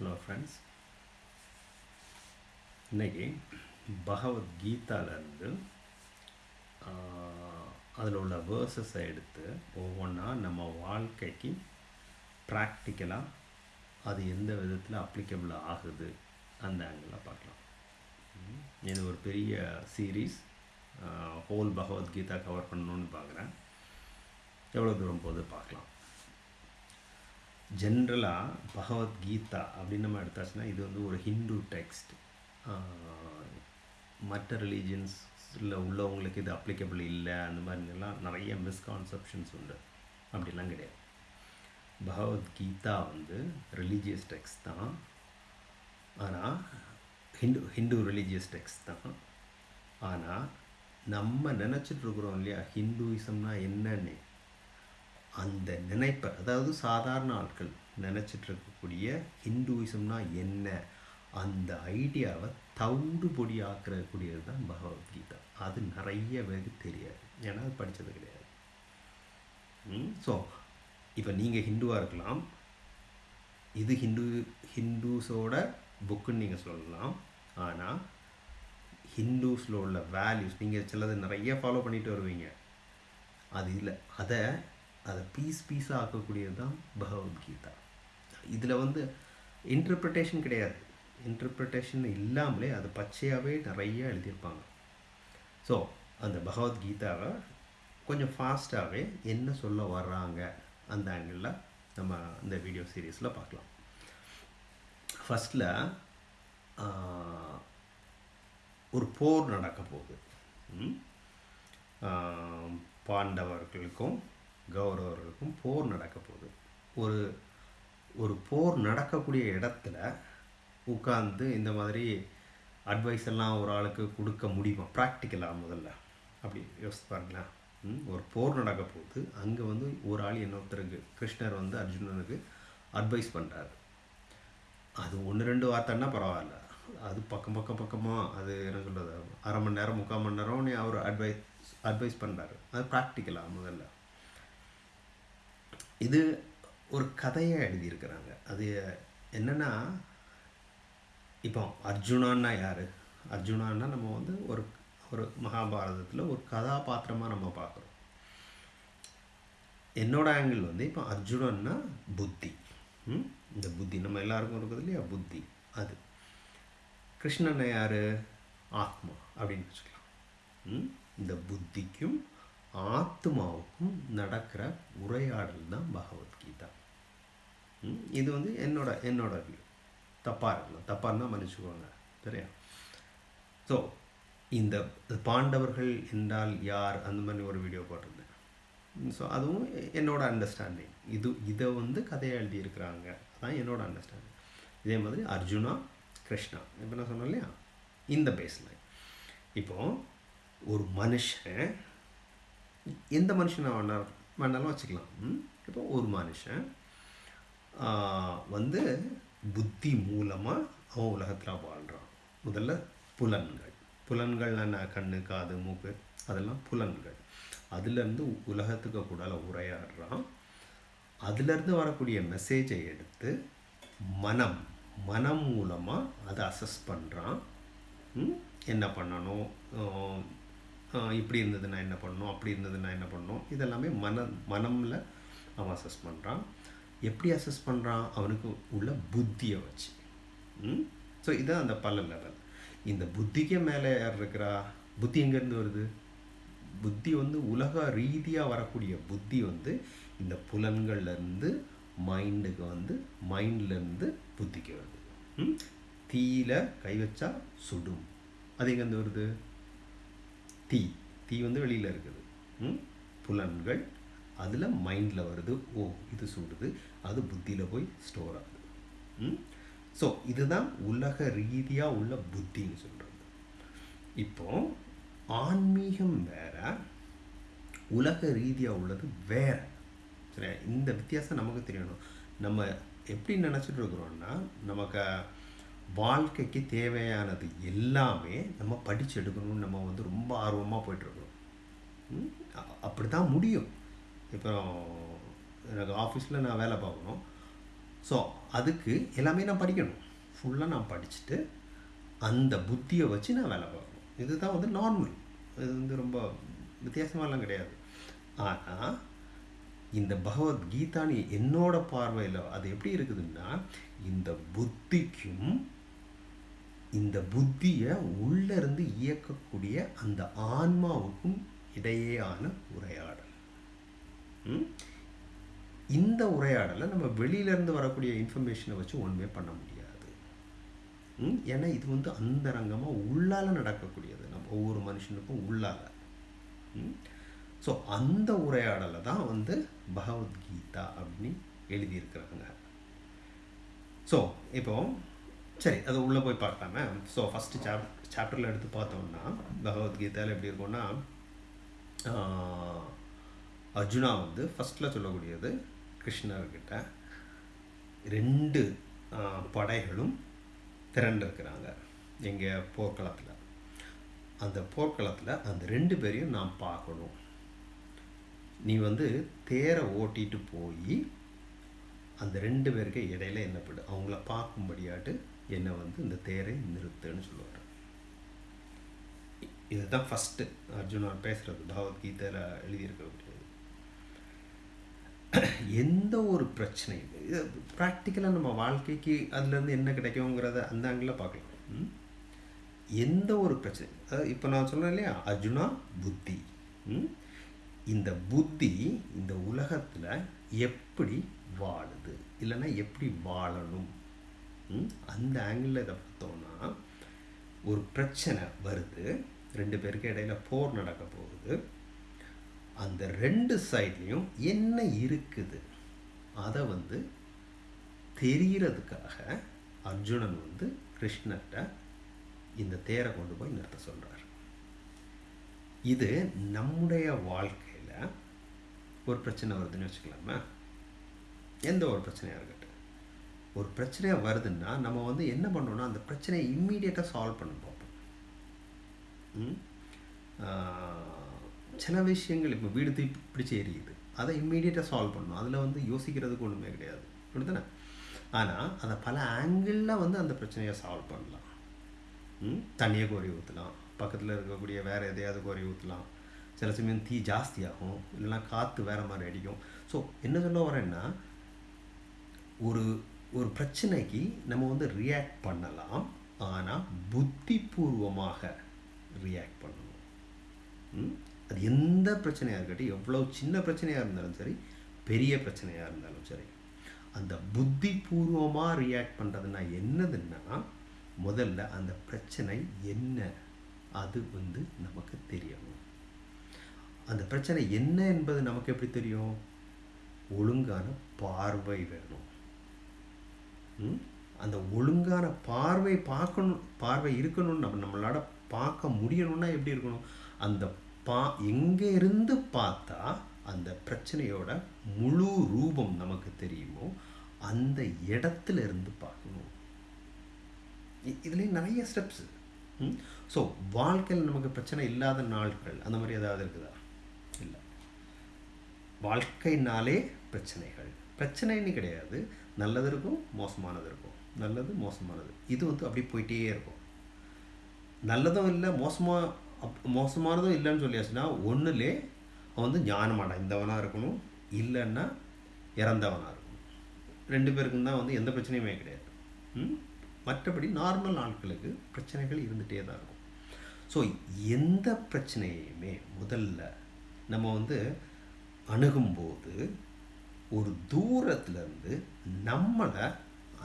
Hello friends இன்றைக்கி பகவத்கீதாவிலேருந்து அதில் உள்ள வேர்சஸை எடுத்து ஒவ்வொன்றா நம்ம வாழ்க்கைக்கு ப்ராக்டிக்கலாக அது எந்த விதத்தில் அப்ளிகபிள் ஆகுது அந்த ஆங்கிளில் பார்க்கலாம். இது ஒரு பெரிய சீரீஸ் ஹோல் பகவத்கீதா கவர் பண்ணணுன்னு பார்க்குறேன் எவ்வளோ தூரம் போகுது பார்க்கலாம். ஜென்ரலாக பகவத்கீதா அப்படின்னு நம்ம எடுத்தாச்சுன்னா இது வந்து ஒரு ஹிந்து டெக்ஸ்ட். மற்ற ரிலீஜியன்ஸில் உள்ளவங்களுக்கு இது அப்ளிகபிள் இல்லை அந்த மாதிரிலாம் நிறைய மிஸ்கான்செப்ஷன்ஸ் உண்டு. அப்படிலாம் கிடையாது. பகவத்கீதா வந்து ரிலீஜியஸ் டெக்ஸ்ட் தான். ஆனால் ஹிந்து ஹிந்து ரிலீஜியஸ் டெக்ஸ்ட் தான். ஆனால் நம்ம நினச்சிட்டு இருக்கிறோம் இல்லையா ஹிந்துயிசம்னா என்னன்னு? அந்த நினைப்பை அதாவது சாதாரண ஆட்கள் நினச்சிட்டு இருக்கக்கூடிய ஹிந்துவிசம்னா என்ன? அந்த ஐடியாவை தவிடு பொடி ஆக்கிறக்கூடியது தான் பகவத்கீதா. அது நிறைய பேருக்கு தெரியாது. ஏன்னா அது படித்தது கிடையாது. ஸோ இப்போ நீங்கள் ஹிந்துவாக இருக்கலாம். இது ஹிந்து ஹிந்துஸோட புக்குன்னு நீங்கள் சொல்லலாம். ஆனால் ஹிந்துஸில் உள்ள வேல்யூஸ் நீங்கள் சிலது நிறைய ஃபாலோ பண்ணிட்டு வருவீங்க. அது இல்லை. அதை அதை பீஸ் பீஸாக ஆக்கக்கூடியது தான் பகவத்கீதா இதில் வந்து இன்டர்பிரிட்டேஷன் கிடையாது. இன்டர்பிரிட்டேஷன் இல்லாமலே அது பச்சையாகவே நிறைய எழுதியிருப்பாங்க. ஸோ அந்த பகவத்கீதாவை கொஞ்சம் ஃபாஸ்ட்டாகவே என்ன சொல்ல வர்றாங்க? அந்த ஆங்கிளில் நம்ம இந்த வீடியோ சீரீஸில் பார்க்கலாம். ஃபஸ்ட்டில் ஒரு போர் நடக்க போகுது. பாண்டவர்களுக்கும் கௌரவர்களுக்கும் போர் நடக்க போகுது. ஒரு ஒரு போர் நடக்கக்கூடிய இடத்துல உட்காந்து இந்த மாதிரி அட்வைஸ் எல்லாம் ஒரு ஆளுக்கு கொடுக்க முடியுமா? ப்ராக்டிக்கலாக முதல்ல. அப்படி யோசித்து பாருங்களேன். ம், ஒரு போர் நடக்க போகுது. அங்கே வந்து ஒரு ஆள் இன்னொருத்தருக்கு கிருஷ்ணர் வந்து அர்ஜுனனுக்கு அட்வைஸ் பண்ணுறாரு அது ஒன்று ரெண்டு வார்த்தைன்னா பரவாயில்ல. அது பக்கம் பக்கம் பக்கமாக அது என்ன சொல்கிறது அரை மணி நேரம் முக்கால் மணி நேரம் நீ அவர் அட்வைஸ் அட்வைஸ் பண்ணுறாரு அது ப்ராக்டிக்கலாக முதல்ல. இது ஒரு கதையை எழுதியிருக்கிறாங்க. அது என்னென்னா இப்போ அர்ஜுனான்னா யார்? அர்ஜுனான்னா நம்ம வந்து ஒரு ஒரு மகாபாரதத்தில் ஒரு கதாபாத்திரமாக நம்ம பார்க்குறோம். என்னோட ஆங்கிள் வந்து இப்போ அர்ஜுனன்னா புத்தி. ம்? இந்த புத்தி நம்ம எல்லாருக்கும் இருக்குது இல்லையா? புத்தி. அது. கிருஷ்ணன் யார்? ஆத்மா அப்படின்னு வச்சுக்கலாம். ம்? இந்த புத்திக்கும் ஆத்மாவுக்கும் நடக்கிற உரையாடல் தான் பகவத்கீதா. இது வந்து என்னோட என்னோட வியூ தப்பாக இருக்கலாம் தப்பாக இருந்தால் மன்னிச்சுக்கோங்க. சரியா? ஸோ இந்த பாண்டவர்கள் என்றால் யார்? அந்த மாதிரி ஒரு வீடியோ போட்டிருந்தேன். ஸோ அதுவும் என்னோட அண்டர்ஸ்டாண்டிங் இது இதை வந்து கதையை எழுதியிருக்கிறாங்க. அதான் என்னோட அண்டர்ஸ்டாண்டிங் இதே மாதிரி அர்ஜுனா கிருஷ்ணா. இப்போ நான் சொன்னேன் இல்லையா? இந்த பேஸ்லைன் இப்போது ஒரு மனுஷன் எந்த மனுஷனை வேணா வேணாலும் வச்சுக்கலாம். ம்? இப்போ ஒரு மனுஷன் வந்து புத்தி மூலமாக அவன் உலகத்தில் வாழ்கிறான் முதல்ல புலன்கள். புலன்கள் என்ன? கண்ணு காது மூக்கு. அதெல்லாம் புலன்கள். அதுலேருந்து உலகத்துக்கு கூட உரையாடுறான். அதுலேருந்து வரக்கூடிய மெசேஜை எடுத்து மனம் மனம் மூலமாக அதை அசஸ் பண்ணுறான் என்ன பண்ணணும்? இப்படி இருந்ததுன்னா என்ன பண்ணணும் அப்படி இருந்ததுன்னா என்ன பண்ணணும் இதெல்லாமே மன மனமில் அவன் அசஸ் பண்ணுறான் எப்படி அசஸ் பண்ணுறான் அவனுக்கு உள்ள புத்தியை வச்சு. ஸோ இதுதான் அந்த பல லெவல் இந்த புத்திக்கு மேலே யார் இருக்கிறா? புத்தி எங்கேருந்து வருது? புத்தி வந்து உலக ரீதியாக வரக்கூடிய புத்தி வந்து இந்த புலன்கள்லேருந்து மைண்டுக்கு வந்து மைண்ட்லேருந்து புத்திக்கு வருது. ம்? தீயில கை வச்சா சுடும். அது எங்கேருந்து வருது? தீ. தீ வந்து வெளியில் இருக்குது. ம்? புலன்கள். அதில் மைண்டில் வருது ஓ இது சுடுது. அது புத்தியில் போய் ஸ்டோர் ஆகுது. ம்? ஸோ இதுதான் உலக ரீதியாக உள்ள புத்தின்னு சொல்கிறது இப்போ ஆன்மீகம் வேற உலக ரீதியாக உள்ளது வேற. சரியா? இந்த வித்தியாசம் நமக்கு தெரியணும். நம்ம எப்படி நினச்சிட்டு இருக்கிறோன்னா நமக்கு வாழ்க்கைக்கு தேவையானது எல்லாமே நம்ம படிச்செடுக்கணும்னு நம்ம வந்து ரொம்ப ஆர்வமாக போயிட்டுருக்கணும். அப்படி தான் முடியும். இப்போ எனக்கு ஆஃபீஸில் நான் வேலை பார்க்கணும். ஸோ அதுக்கு எல்லாமே நான் படிக்கணும். ஃபுல்லாக நான் படிச்சுட்டு அந்த புத்தியை வச்சு நான் வேலை பார்க்கணும். இதுதான் வந்து நார்மல் இது வந்து ரொம்ப வித்தியாசமாலாம் கிடையாது. ஆனால் இந்த பகவத்கீதான்னு என்னோட பார்வையில் அது எப்படி இருக்குதுன்னா இந்த புத்திக்கும் இந்த புத்தியை உள்ளிருந்து இயக்கக்கூடிய அந்த ஆன்மாவுக்கும் இடையேயான உரையாடல். ம்? இந்த உரையாடலை நம்ம வெளியிலேருந்து வரக்கூடிய இன்ஃபர்மேஷனை வச்சு ஒன்றுமே பண்ண முடியாது. ஏன்னா இது வந்து அந்தரங்கமாக உள்ளால நடக்கக்கூடியது. நம்ம ஒவ்வொரு மனுஷனுக்கும் உள்ளால. ஸோ அந்த உரையாடலை தான் வந்து பகவத்கீதா அப்படின்னு எழுதியிருக்கிறாங்க. ஸோ இப்போ சரி அது உள்ளே போய் பார்க்கலாமே ஸோ ஃபஸ்ட்டு சாப் சாப்டரில் எடுத்து பார்த்தோம்னா பகவத்கீதையில் எப்படி இருக்கும்னா அர்ஜுனா வந்து ஃபஸ்ட்டில் சொல்லக்கூடியது கிருஷ்ணர்கிட்ட ரெண்டு படைகளும் திரண்டிருக்கிறாங்க எங்கள் போர்க்களத்தில். அந்த போர்க்களத்தில் அந்த ரெண்டு பேரையும் நான் பார்க்கணும். நீ வந்து தேரை ஓட்டிட்டு போய் அந்த ரெண்டு பேருக்கு இடையில என்ன பண்ணு அவங்கள பார்க்கும்படியாட்டு என்னை வந்து இந்த தேரை நிறுத்துன்னு சொல்லுவார். இதுதான் ஃபஸ்ட்டு அர்ஜுனா பேசுகிறது பகவத்கீதையில் எழுதியிருக்கக்கூடியது எந்த ஒரு பிரச்சனையும் இது ப்ராக்டிக்கலாக நம்ம வாழ்க்கைக்கு அதுலேருந்து என்ன கிடைக்குங்கிறத அந்த ஆங்கிளில் பார்க்கலாம். ம்? எந்த ஒரு பிரச்சனை அதாவது இப்போ நான் சொன்னேன் இல்லையா அர்ஜுனா புத்தி. இந்த புத்தி இந்த உலகத்தில் எப்படி வாழுது. இல்லைன்னா எப்படி வாழணும்? அந்த ஆங்கிளில் இதை பார்த்தோம்னா ஒரு பிரச்சனை வருது. ரெண்டு பேருக்கு இடையில போர் நடக்க போகுது. அந்த ரெண்டு சைட்லேயும் என்ன இருக்குது? அதை வந்து தெரிகிறதுக்காக அர்ஜுனன் வந்து கிருஷ்ணர்கிட்ட இந்த தேரை கொண்டு போய் நிறுத்த சொல்கிறார் இது நம்முடைய வாழ்க்கையில் ஒரு பிரச்சனை வருதுன்னு வச்சுக்கலாமா? எந்த ஒரு பிரச்சனையாக இருக்கட்டும். ஒரு பிரச்சனையாக வருதுன்னா நம்ம வந்து என்ன பண்ணோன்னா அந்த பிரச்சனையை இம்மீடியட்டாக சால்வ் பண்ண பார்ப்போம். ம்? சில விஷயங்கள் இப்போ வீடு தீ பிடிச்சி எரியுது. அதை இம்மீடியட்டாக சால்வ் பண்ணணும். அதில் வந்து யோசிக்கிறதுக்கு ஒன்றுமே கிடையாது. அப்படித்தானே ஆனால் அதை பல ஆங்கிளில் வந்து அந்த பிரச்சனையை சால்வ் பண்ணலாம். ம்? தண்ணியை கோரி ஊற்றலாம் பக்கத்தில் இருக்கக்கூடிய வேறு எதையாவது கோரி ஊற்றலாம் சில சமயம் தீ ஜாஸ்தியாகும். இல்லைன்னா காற்று வேறு மாதிரி அடிக்கும். ஸோ என்ன சொல்ல வரேன்னா ஒரு ஒரு பிரச்சனைக்கு நம்ம வந்து ரியாக்ட் பண்ணலாம் ஆனால் புத்திபூர்வமாக ரியாக்ட் பண்ணணும். அது எந்த பிரச்சனையாக இருக்கட்டும் எவ்வளோ சின்ன பிரச்சனையாக இருந்தாலும் சரி பெரிய பிரச்சனையாக இருந்தாலும் சரி அந்த புத்திபூர்வமாக ரியாக்ட் பண்ணுறதுனா என்னதுன்னா முதல்ல அந்த பிரச்சனை என்ன அது வந்து நமக்கு தெரியணும். அந்த பிரச்சனை என்ன என்பது நமக்கு எப்படி தெரியும்? ஒழுங்கான பார்வை வேணும். அந்த ஒழுங்கான பார்வை பார்க்கணும் பார்வை இருக்கணும்னு நம்ம நம்மளால பார்க்க முடியணும்னா எப்படி இருக்கணும்? அந்த பா எங்கே இருந்து பார்த்தா அந்த பிரச்சனையோட முழு ரூபம் நமக்கு தெரியுமோ அந்த இடத்துல இருந்து பார்க்கணும் இதுலேயும் நிறைய ஸ்டெப்ஸு ஸோ வாழ்க்கையில் நமக்கு பிரச்சனை இல்லாத நாட்கள் அந்த மாதிரி ஏதாவது இருக்குதா? இல்லை. வாழ்க்கைனாலே பிரச்சனைகள். பிரச்சனைன்னு கிடையாது. நல்லது இருக்கும் மோசமானது இருக்கும் நல்லது மோசமானது. இது வந்து அப்படி போயிட்டே இருக்கும். நல்லதும் இல்லை மோசமாக அப் மோசமானதும் இல்லைன்னு சொல்லியாச்சுன்னா ஒன்றுலே அவன் வந்து ஞானம் அடைந்தவனாக இருக்கணும் இல்லைன்னா இறந்தவனாக இருக்கணும். ரெண்டு பேருக்கும் தான் வந்து எந்த பிரச்சனையுமே கிடையாது. மற்றபடி நார்மல் ஆட்களுக்கு பிரச்சனைகள் இருந்துகிட்டே தான் இருக்கும். ஸோ எந்த பிரச்சனையுமே முதல்ல நம்ம வந்து அணுகும்போது ஒரு தூரத்துலேருந்து நம்மளை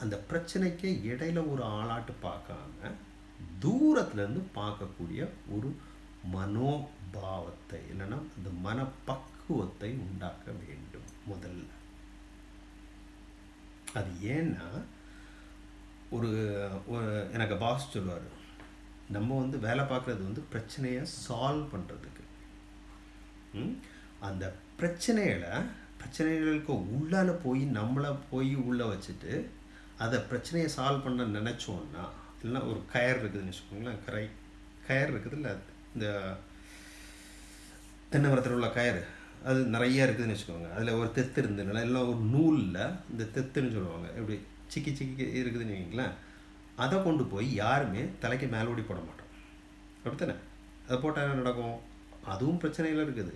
அந்த பிரச்சனைக்கே இடையில ஒரு ஆளாட்டு பார்க்காம தூரத்துலேருந்து பார்க்கக்கூடிய ஒரு மனோபாவத்தை இல்லைன்னா அந்த மனப்பக்குவத்தை உண்டாக்க வேண்டும் முதல்ல. அது ஏன்னா ஒரு எனக்கு பாஸ் சொல்லுவார் நம்ம வந்து வேலை பார்க்குறது வந்து பிரச்சனையை சால்வ் பண்ணுறதுக்கு அந்த பிரச்சனைகளை பிரச்சனைகளுக்கு உள்ளால போய் நம்மளை போய் உள்ளே வச்சுட்டு அதை பிரச்சனையை சால்வ் பண்ண நினச்சோன்னா இல்லைன்னா ஒரு கயர் இருக்குதுன்னு வச்சுக்கோங்களேன் கரை கயர் இருக்குது இல்லை இந்த தென்னை மரத்தில் உள்ள கயர் அது நிறைய இருக்குதுன்னு வச்சுக்கோங்க. அதில் ஒரு தெத்து இருந்ததுனால எல்லாம் ஒரு நூலில் இந்த தெத்துன்னு சொல்லுவாங்க. எப்படி சிக்கி சிக்கி இருக்குதுன்னு வைங்களேன் அதை கொண்டு போய் யாருமே தலைக்கு மேலோடி போட மாட்டோம். அப்படித்தானே? அதை போட்டால் என்ன நடக்கும்? அதுவும் பிரச்சனையில் இருக்குது.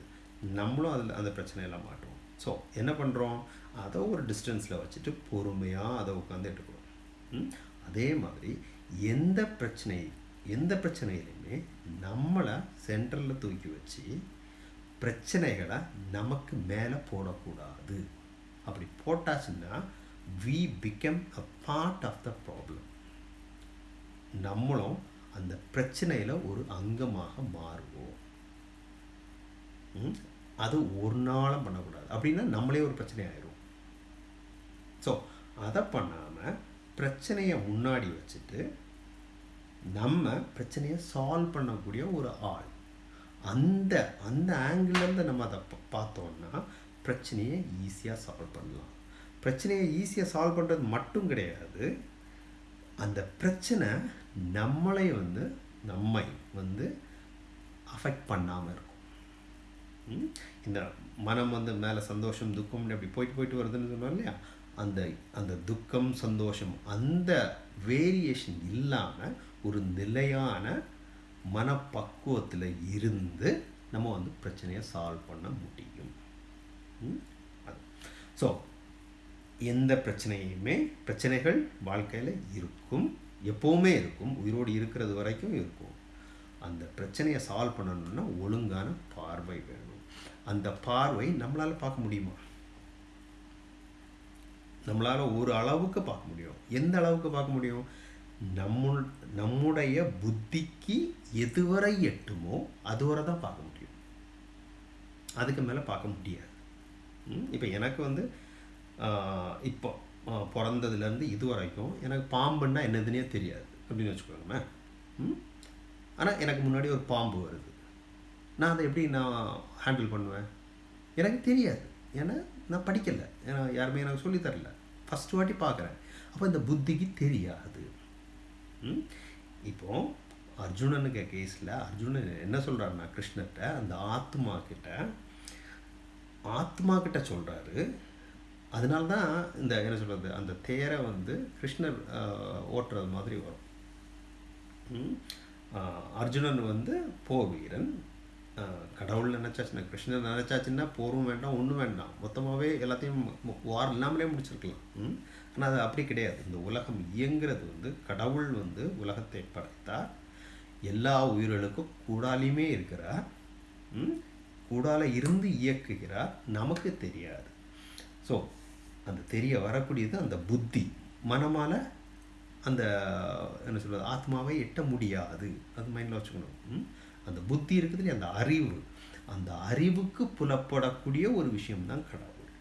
நம்மளும் அதில் அந்த பிரச்சனையெல்லாம் மாட்டோம். ஸோ என்ன பண்ணுறோம் அதை ஒரு டிஸ்டன்ஸில் வச்சுட்டு பொறுமையாக அதை உட்காந்துட்டு இருக்கிறோம் ம்? அதே மாதிரி எந்த பிரச்சனை எந்த பிரச்சனையிலையுமே நம்மளை சென்டரில் தூக்கி வச்சு பிரச்சனைகளை நமக்கு மேலே போடக்கூடாது. அப்படி போட்டாச்சுன்னா we become a part of the problem நம்மளும் அந்த பிரச்சனையில் ஒரு அங்கமாக மாறுவோம். ம்? அது ஒரு நாளும் பண்ணக்கூடாது. அப்படின்னா நம்மளே ஒரு பிரச்சனை ஆயிரும். ஸோ அதை பண்ணாமல் பிரச்சனையை முன்னாடி வச்சுட்டு நம்ம பிரச்சனையை சால்வ் பண்ணக்கூடிய ஒரு ஆள். அந்த அந்த ஆங்கிள்லேருந்து நம்ம அதை பா- பார்த்தோம்னா பிரச்சனையை ஈஸியாக சால்வ் பண்ணலாம். பிரச்சனையை ஈஸியாக சால்வ் பண்ணுறது மட்டும் கிடையாது. அந்த பிரச்சனை நம்மளை வந்து நம்மை வந்து அஃபெக்ட் பண்ணாமல் இருக்கும். இந்த மனம் வந்து மேலே சந்தோஷம் துக்கம்னு அப்படி போயிட்டு போயிட்டு வருதுன்னு சொன்னோம் இல்லையா? அந்த அந்த துக்கம் சந்தோஷம் அந்த வேரியேஷன் இல்லாமல் ஒரு நிலையான மனப்பக்குவத்தில் இருந்து நம்ம வந்து பிரச்சனையை சால்வ் பண்ண முடியும். ஸோ எந்த பிரச்சனையுமே பிரச்சனைகள் வாழ்க்கையில் இருக்கும். எப்போவுமே இருக்கும். உயிரோடு இருக்கிறது வரைக்கும் இருக்கும். அந்த பிரச்சனையை சால்வ் பண்ணணும்னா ஒழுங்கான பார்வை வேணும். அந்த பார்வை நம்மளால் பார்க்க முடியுமா? நம்மளால் ஒரு அளவுக்கு பார்க்க முடியும். எந்த அளவுக்கு பார்க்க முடியும்? நம்ம நம்முடைய புத்திக்கு எதுவரை எட்டுமோ அதுவரை தான் பார்க்க முடியும். அதுக்கு மேலே பார்க்க முடியாது. இப்போ எனக்கு வந்து இப்போ பிறந்ததுலேருந்து இது வரைக்கும் எனக்கு பாம்புன்னா என்னதுன்னே தெரியாது. அப்படின்னு வச்சுக்கோங்களேன். ம் ஆனால் எனக்கு முன்னாடி ஒரு பாம்பு வருது. நான் அதை எப்படி நான் ஹேண்டில் பண்ணுவேன்? எனக்கு தெரியாது. ஏன்னா நான் படிக்கலை. ஏன்னா யாருமே எனக்கு சொல்லித் ஃபஸ்ட்டு வாட்டி பார்க்குறேன். அப்போ இந்த புத்திக்கு தெரியாது. ம்? இப்போ அர்ஜுனனுக்கு கேஸில் அர்ஜுனன் என்ன சொல்கிறாருன்னா கிருஷ்ணர்கிட்ட அந்த ஆத்மா கிட்ட ஆத்மா கிட்ட சொல்கிறாரு அதனால தான் இந்த என்ன சொல்கிறது அந்த தேரை வந்து கிருஷ்ணர் ஓட்டுறது மாதிரி வரும். ம்? அர்ஜுனன் வந்து போவீரன். வீரன் கடவுள் நினச்சாச்சுன்னா கிருஷ்ணன் நினச்சாச்சுன்னா போரும் வேண்டாம் ஒன்றும் வேண்டாம். மொத்தமாகவே எல்லாத்தையும் வார் இல்லாமலே முடிச்சிருக்கலாம். ஆனால் அது அப்படி கிடையாது. இந்த உலகம் இயங்குறது வந்து கடவுள் வந்து உலகத்தை படைத்தார். எல்லா உயிர்களுக்கும் கூடாலையுமே இருக்கிறார். ம்? கூடால இருந்து இயக்குகிறார். நமக்கு தெரியாது. ஸோ அந்த தெரிய வரக்கூடியது அந்த புத்தி. மனமால் அந்த என்ன சொல்கிறது ஆத்மாவை எட்ட முடியாது. அது மைண்டில் வச்சுக்கணும். ம்? அந்த புத்தி இருக்குது இல்லையா? அந்த அறிவு. அந்த அறிவுக்கு புலப்படக்கூடிய ஒரு விஷயம்தான் கடவுள்.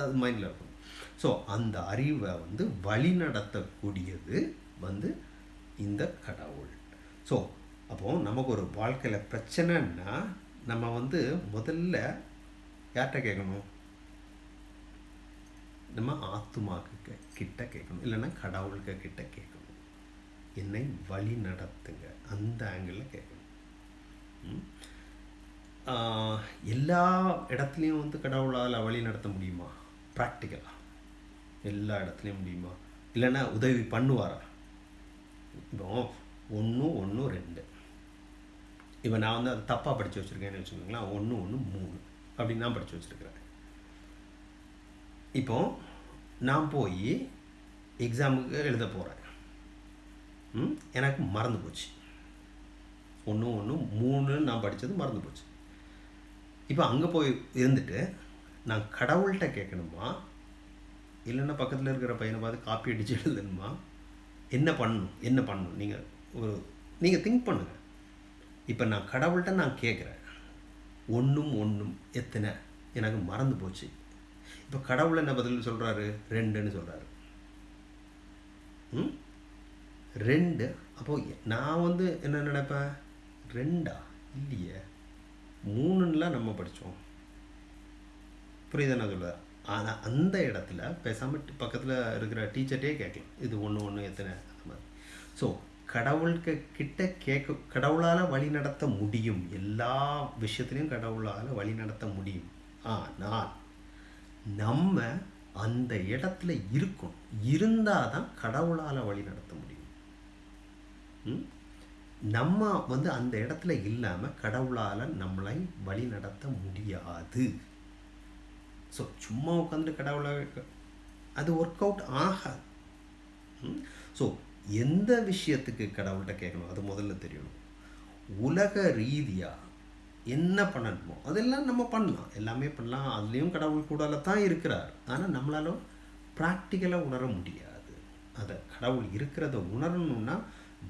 அது மைண்டில் இருக்கும் ஸோ அந்த அறிவை வந்து வழி நடத்தக்கூடியது வந்து இந்த கடவுள். ஸோ அப்போ நமக்கு ஒரு வாழ்க்கையில் பிரச்சனைன்னா நம்ம வந்து முதல்ல யார்கிட்ட கேட்கணும்? நம்ம ஆத்துமாக்கு கிட்ட கேட்கணும். இல்லைன்னா கடவுள்க கிட்ட கேட்கணும். என்னை வழி நடத்துங்க அந்த ஆங்கிளில் கேட்கணும். ம்? எல்லா இடத்துலையும் வந்து கடவுளால் வழி நடத்த முடியுமா? ப்ராக்டிக்கலாக எல்லா இடத்துலையும் முடியுமா? இல்லைன்னா உதவி பண்ணுவாரா? இப்போ ஒன்று ஒன்று ரெண்டு. இப்போ நான் வந்து அதை தப்பாக படித்து வச்சுருக்கேன்னு வச்சுக்கோங்களேன். ஒன்று ஒன்று மூணு அப்படின்னு நான் படித்து வச்சுருக்கிறேன். இப்போ நான் போய் எக்ஸாமுக்கு எழுத போகிறேன் ம்? எனக்கு மறந்து போச்சு. ஒன்று ஒன்று மூணுன்னு நான் படித்தது மறந்து போச்சு. இப்போ அங்கே போய் இருந்துட்டு நான் கடவுள்கிட்ட கேட்கணுமா? இல்லைன்னா பக்கத்தில் இருக்கிற பையனை பார்த்து காப்பி அடிச்சு எழுதணுமா? என்ன பண்ணணும்? என்ன பண்ணணும்? நீங்கள் ஒரு நீங்கள் திங்க் பண்ணுங்கள் இப்போ நான் கடவுள்கிட்ட நான் கேட்குறேன். ஒன்றும் ஒன்றும் எத்தனை? எனக்கு மறந்து போச்சு. இப்போ கடவுள் என்ன பதில் சொல்கிறாரு ரெண்டுன்னு சொல்கிறாரு ம்? ரெண்டு? அப்போது நான் வந்து என்ன நினைப்பேன்? ரெண்டா? இல்லையே. மூணுன்னெலாம் நம்ம படித்தோம் புரியுதா நான் ஆனால் அந்த இடத்துல பேசாமல் பக்கத்தில் இருக்கிற டீச்சர்ட்டே கேட்கலாம். இது ஒன்று ஒன்று எத்தனை? அந்த மாதிரி. ஸோ கடவுளுக்கு கிட்ட கேட்க கடவுளால் வழி நடத்த முடியும். எல்லா விஷயத்துலையும் கடவுளால் வழி நடத்த முடியும். ஆனால் நம்ம அந்த இடத்துல இருக்கணும். இருந்தால் தான் கடவுளால் வழி நடத்த முடியும். ம்? நம்ம வந்து அந்த இடத்துல இல்லாமல் கடவுளால் நம்மளை வழி நடத்த முடியாது. ஸோ சும்மா உட்காந்துட்டு கடவுளை அது ஒர்க் அவுட் ஆகாது. ஸோ எந்த விஷயத்துக்கு கடவுள்கிட்ட கேட்கணும்? அது முதல்ல தெரியணும். உலக ரீதியாக என்ன பண்ணணுமோ அதெல்லாம் நம்ம பண்ணலாம். எல்லாமே பண்ணலாம். அதுலேயும் கடவுள் கூடால தான் இருக்கிறார். ஆனால் நம்மளால ப்ராக்டிக்கலாக உணர முடியாது. அதை கடவுள் இருக்கிறத உணரணும்னா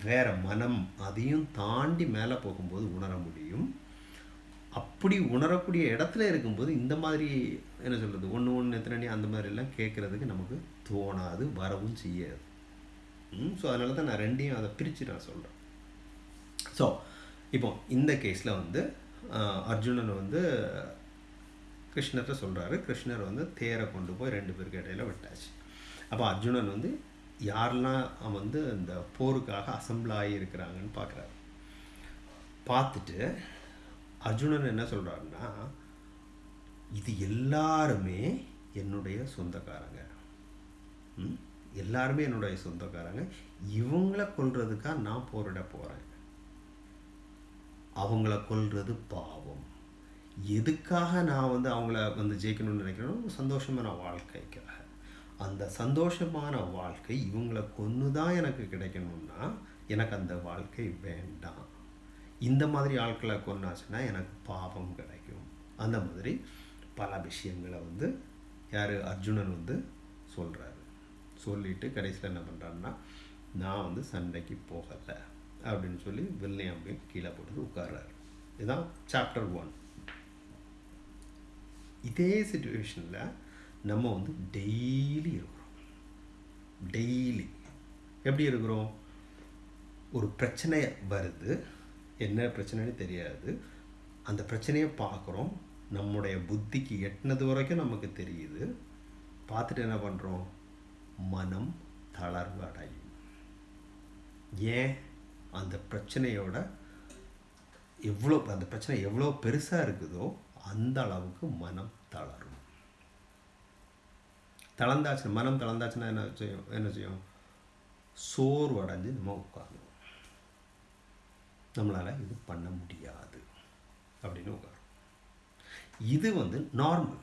வேறு மனம் அதையும் தாண்டி மேலே போகும்போது உணர முடியும். அப்படி உணரக்கூடிய இடத்துல இருக்கும்போது இந்த மாதிரி என்ன சொல்கிறது ஒன்று ஒன்று எத்தனை அந்த மாதிரிலாம் கேட்குறதுக்கு நமக்கு தோணாது வரவும் செய்யாது. ஸோ அதனால தான் நான் ரெண்டையும் அதை பிரித்து நான் சொல்கிறேன் ஸோ இப்போ இந்த கேஸில் வந்து அர்ஜுனன் வந்து கிருஷ்ணர்கிட்ட சொல்கிறாரு கிருஷ்ணர் வந்து தேரை கொண்டு போய் ரெண்டு பேருக்கு இடையில விட்டாச்சு. அப்போ அர்ஜுனன் வந்து யாரெல்லாம் அவன் வந்து இந்த போருக்காக அசம்பிள் இருக்கிறாங்கன்னு பார்க்குறாரு. பார்த்துட்டு அர்ஜுனன் என்ன சொல்கிறாருன்னா இது எல்லாருமே என்னுடைய சொந்தக்காரங்க. எல்லாருமே என்னுடைய சொந்தக்காரங்க. இவங்கள கொல்றதுக்காக நான் போரிட போகிறேன் அவங்கள கொல்றது பாவம். எதுக்காக நான் வந்து அவங்கள வந்து ஜெயிக்கணும்னு நினைக்கிறேனோ சந்தோஷமான வாழ்க்கைக்காக அந்த சந்தோஷமான வாழ்க்கை இவங்கள கொன்று தான் எனக்கு கிடைக்கணும்னா எனக்கு அந்த வாழ்க்கை வேண்டாம். இந்த மாதிரி ஆட்களை கொன்னாச்சுன்னா எனக்கு பாவம் கிடைக்கும். அந்த மாதிரி பல விஷயங்களை வந்து யார்? அர்ஜுனன் வந்து சொல்கிறாரு சொல்லிவிட்டு கடைசியில் என்ன பண்ணுறாருன்னா நான் வந்து சண்டைக்கு போகலை அப்படின்னு சொல்லி வில்லையம் அப்படின்னு கீழே போட்டு உட்கார்றாரு. இதுதான் சாப்டர் ஒன் இதே சுச்சுவேஷனில் நம்ம வந்து டெய்லி இருக்கிறோம். டெய்லி எப்படி இருக்கிறோம்? ஒரு பிரச்சனை வருது. என்ன பிரச்சனைன்னு தெரியாது. அந்த பிரச்சனையை பார்க்குறோம். நம்முடைய புத்திக்கு எட்டினது வரைக்கும் நமக்கு தெரியுது. பார்த்துட்டு என்ன பண்ணுறோம் மனம் தளர்வு அடையும். ஏன்? அந்த பிரச்சனையோட எவ்வளோ அந்த பிரச்சனை எவ்வளோ பெருசாக இருக்குதோ அந்த அளவுக்கு மனம் தளரும். தளர்ந்தாச்சு மனம் தளர்ந்தாச்சுன்னா என்ன செய்யும்? என்ன செய்யும்? சோர்வடைஞ்சு நம்ம உட்காரணும் நம்மளால் இது பண்ண முடியாது. அப்படின்னு உட்காரும். இது வந்து நார்மல்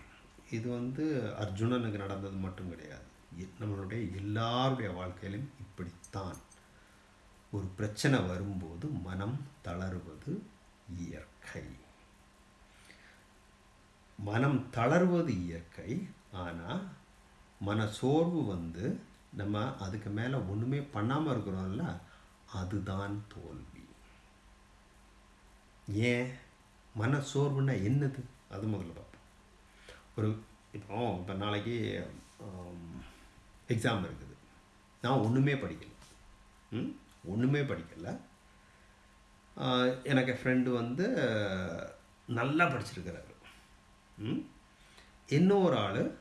இது வந்து அர்ஜுனனுக்கு நடந்தது மட்டும் கிடையாது. எ- நம்மளுடைய எல்லாருடைய வாழ்க்கையிலும் இப்படித்தான். ஒரு பிரச்சனை வரும்போது மனம் தளருவது இயற்கை. மனம் தளர்வது இயற்கை ஆனால் மன சோர்வு வந்து நம்ம அதுக்கு மேலே ஒன்றுமே பண்ணாமல் இருக்கிறோம்ல அதுதான் தோல்வி. ஏன்? மன சோர்வுன்னா என்னது? அது முதல்ல பார்ப்போம். ஒரு இப்போ இப்போ நாளைக்கு எக்ஸாம் இருக்குது. நான் ஒன்றுமே படிக்கலை. ம்? ஒன்றுமே படிக்கலை. எனக்கு ஃப்ரெண்டு வந்து நல்லா படிச்சிருக்கிறாரு. ம்? இன்னொரு ஆள்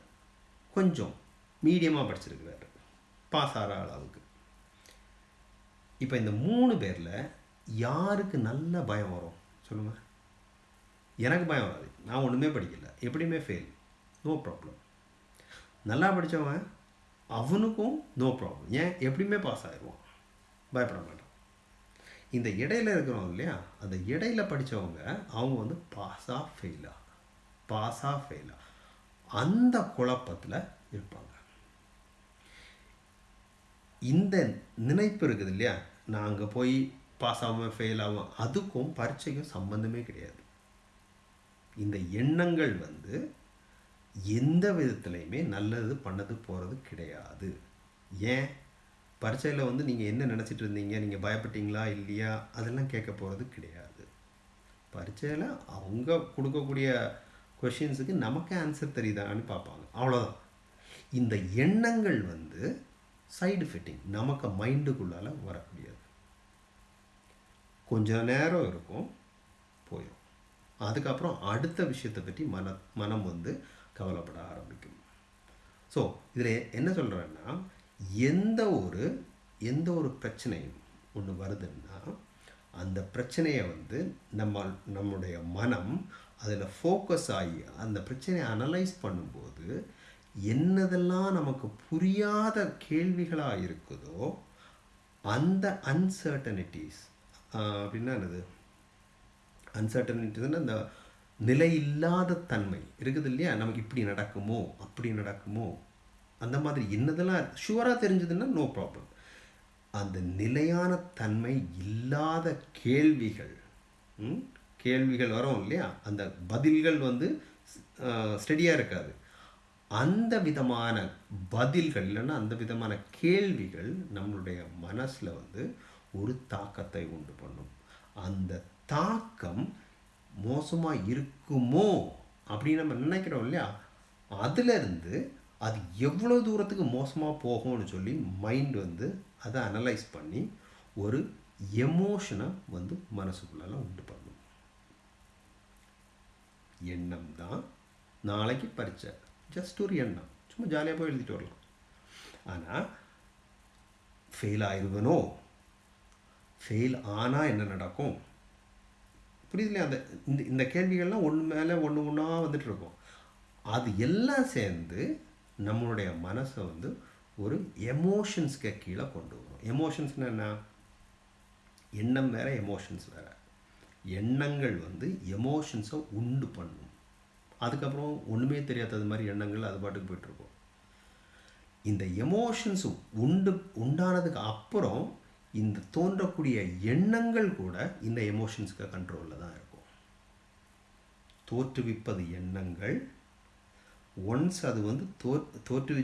கொஞ்சம் மீடியமாக படிச்சிருக்கிறார். பாஸ் ஆகிற அளவுக்கு. இப்போ இந்த மூணு பேரில் யாருக்கு நல்ல பயம் வரும்? சொல்லுங்கள் எனக்கு பயம் வராது. நான் ஒன்றுமே படிக்கல. எப்படியுமே ஃபெயில் நோ ப்ராப்ளம் நல்லா படித்தவன் அவனுக்கும் நோ ப்ராப்ளம் ஏன்? எப்படியுமே பாஸ் ஆகிடுவான் பயப்பட மாட்டான். இந்த இடையில இருக்கிறவங்க இல்லையா? அந்த இடையில படித்தவங்க அவங்க வந்து பாஸாக ஃபெயிலா பாஸாக ஃபெயிலா அந்த குழப்பத்தில் இருப்பாங்க. இந்த நினைப்பு இருக்குது இல்லையா? நான் அங்கே போய் பாஸ் ஆகாமல் ஃபெயில் ஆகும் அதுக்கும் பரீட்சைக்கும் சம்பந்தமே கிடையாது. இந்த எண்ணங்கள் வந்து எந்த விதத்துலையுமே நல்லது பண்ணது போகிறது கிடையாது. ஏன்? பரீட்சையில் வந்து நீங்கள் என்ன நினச்சிட்டு இருந்தீங்க? நீங்கள் பயப்பட்டீங்களா? இல்லையா? அதெல்லாம் கேட்க போகிறது கிடையாது. பரீட்சையில் அவங்க கொடுக்கக்கூடிய கொஷின்ஸுக்கு நமக்கு ஆன்சர் தெரியுதான்னு பார்ப்பாங்க. அவ்வளோதான் இந்த எண்ணங்கள் வந்து சைடு ஃபிட்டிங் நமக்கு மைண்டுக்குள்ளால வரக்கூடியது. கொஞ்ச நேரம் இருக்கும் போயிடும் அதுக்கப்புறம் அடுத்த விஷயத்தை பற்றி மன மனம் வந்து கவலைப்பட ஆரம்பிக்கும். ஸோ இதில் என்ன சொல்கிறேன்னா எந்த ஒரு எந்த ஒரு பிரச்சனையும் ஒன்று வருதுன்னா அந்த பிரச்சனையை வந்து நம்ம நம்முடைய மனம் அதில் ஃபோக்கஸ் ஆகி அந்த பிரச்சனையை அனலைஸ் பண்ணும்போது என்னதெல்லாம் நமக்கு புரியாத கேள்விகளாக இருக்குதோ அந்த அன்சர்டனிட்டிஸ் அப்படின்னா என்னது? அன்சர்டனிட்டிஸ்னா அந்த நிலை இல்லாத தன்மை. இருக்குது இல்லையா? நமக்கு இப்படி நடக்குமோ? அப்படி நடக்குமோ? அந்த மாதிரி என்னதெல்லாம் ஷுவராக தெரிஞ்சதுன்னா நோ ப்ராப்ளம் அந்த நிலையான தன்மை இல்லாத கேள்விகள் கேள்விகள் வரும் இல்லையா? அந்த பதில்கள் வந்து ஸ்டெடியாக இருக்காது. அந்த விதமான பதில்கள் இல்லைன்னா அந்த விதமான கேள்விகள் நம்மளுடைய மனசில் வந்து ஒரு தாக்கத்தை உண்டு பண்ணும். அந்த தாக்கம் மோசமாக இருக்குமோ அப்படின்னு நம்ம நினைக்கிறோம் இல்லையா? அதுலேருந்து அது எவ்வளோ தூரத்துக்கு மோசமாக போகும்னு சொல்லி மைண்ட் வந்து அதை அனலைஸ் பண்ணி ஒரு எமோஷனை வந்து மனசுக்குள்ளெல்லாம் உண்டு பண்ணும். எண்ணம் தான் நாளைக்கு பரிச்சை ஜஸ்ட் ஒரு எண்ணம் சும்மா ஜாலியாக போய் எழுதிட்டு வரலாம் ஆனால் ஃபெயில் ஆயிடுவனோ ஃபெயில் ஆனால் என்ன நடக்கும் புரியுதுலையா அந்த இந்த இந்த கேள்விகள்லாம் ஒன்று மேலே ஒன்று ஒன்றா வந்துட்டு இருக்கும் அது எல்லாம் சேர்ந்து நம்மளுடைய மனசை வந்து ஒரு எமோஷன்ஸ்க்கு கீழே கொண்டு வரும் எமோஷன்ஸ்னால் என்ன எண்ணம் வேறு எமோஷன்ஸ் வேறு எண்ணங்கள் வந்து எமோஷன்ஸை உண்டு பண்ணும் அதுக்கப்புறம் ஒன்றுமே தெரியாதது மாதிரி எண்ணங்கள் அது பாட்டுக்கு போயிட்டுருக்கும். இந்த எமோஷன்ஸ் உண்டு உண்டானதுக்கு அப்புறம் இந்த தோன்றக்கூடிய எண்ணங்கள் கூட இந்த எமோஷன்ஸ்க்கு கண்ட்ரோலில் தான் இருக்கும். தோற்றுவிப்பது எண்ணங்கள் ஒன்ஸ் அது வந்து தோ தோற்றுவி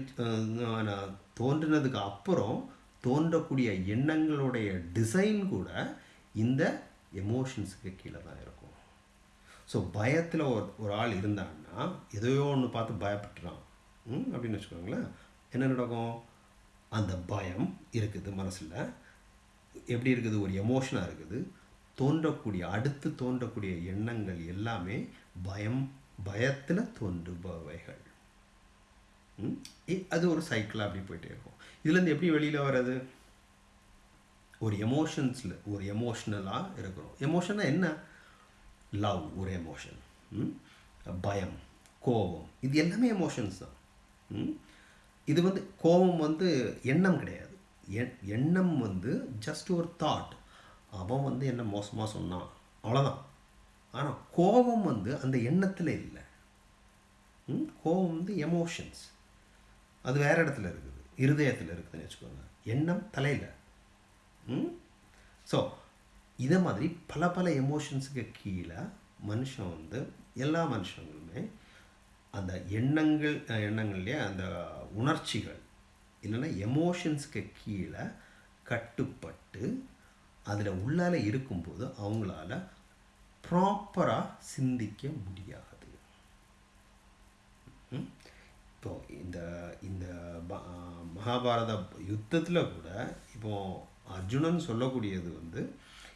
தோன்றினதுக்கு அப்புறம் தோன்றக்கூடிய எண்ணங்களுடைய டிசைன் கூட இந்த எமோஷன்ஸுக்கு கீழே தான் இருக்கும். ஸோ பயத்தில் ஒரு ஒரு ஆள் இருந்தான்னா எதையோ ஒன்று பார்த்து பயப்பட்டுறான். ம், அப்படின்னு வச்சுக்கோங்களேன். என்ன நடக்கும்? அந்த பயம் இருக்குது மனசில். எப்படி இருக்குது? ஒரு எமோஷனாக இருக்குது. தோன்றக்கூடிய அடுத்து தோன்றக்கூடிய எண்ணங்கள் எல்லாமே பயம் பயத்தில் தோன்றுபவைகள். ம்? இ- அது ஒரு சைக்கிளாக அப்படி போயிட்டே இருக்கும். இதுலேருந்து எப்படி வெளியில் வர்றது? ஒரு எமோஷன்ஸில் ஒரு எமோஷ்னலாக இருக்கிறோம். எமோஷனாக என்ன? லவ் ஒரு எமோஷன் பயம் கோபம். இது எல்லாமே எமோஷன்ஸ் தான். ம்? இது வந்து கோபம் வந்து எண்ணம் கிடையாது. எண்ணம் வந்து ஜஸ்ட் ஒரு தாட் அவன் வந்து என்ன மோசமாக சொன்னான். அவ்வளோதான் ஆனால் கோபம் வந்து அந்த எண்ணத்தில் இல்லை. ம்? கோபம் வந்து எமோஷன்ஸ் அது வேற இடத்துல இருக்குது. இருதயத்தில் இருக்குதுன்னு வச்சுக்கோங்க. எண்ணம் தலையில். ஸோ இதை மாதிரி பல பல எமோஷன்ஸுக்கு கீழே மனுஷன் வந்து எல்லா மனுஷங்களுமே அந்த எண்ணங்கள் எண்ணங்கள்லேயே அந்த உணர்ச்சிகள் இல்லைன்னா எமோஷன்ஸுக்கு கீழே கட்டுப்பட்டு அதில் உள்ளால இருக்கும்போது அவங்களால ப்ராப்பராக சிந்திக்க முடியாது. இப்போ இந்த இந்த மகாபாரத யுத்தத்தில் கூட இப்போ அர்ஜுனன் சொல்லக்கூடியது வந்து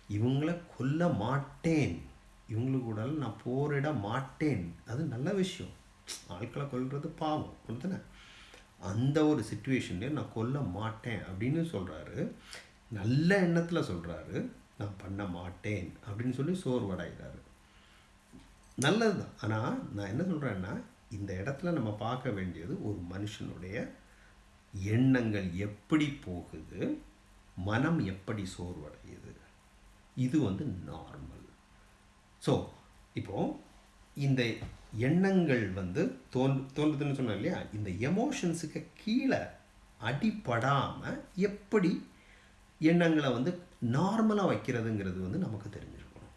இவங்கள கொல்ல மாட்டேன். இவங்களுக்கு கூட நான் போரிட மாட்டேன். அது நல்ல விஷயம். ஆட்களை கொல்றது பாவம். அப்படித்தானே அந்த ஒரு சுச்சுவேஷன்லேயே நான் கொல்ல மாட்டேன் அப்படின்னு சொல்கிறாரு நல்ல எண்ணத்தில் சொல்கிறாரு நான் பண்ண மாட்டேன் அப்படின்னு சொல்லி சோர்வடைகிறாரு. நல்லது தான் ஆனால் நான் என்ன சொல்கிறேன்னா இந்த இடத்துல நம்ம பார்க்க வேண்டியது ஒரு மனுஷனுடைய எண்ணங்கள் எப்படி போகுது மனம் எப்படி சோர்வடையுது? இது வந்து நார்மல் ஸோ இப்போது இந்த எண்ணங்கள் வந்து தோன் தோன்றுதுன்னு சொன்னேன் இல்லையா? இந்த எமோஷன்ஸுக்கு கீழே அடிப்படாமல் எப்படி எண்ணங்களை வந்து நார்மலாக வைக்கிறதுங்கிறது வந்து நமக்கு தெரிஞ்சிருக்கணும்.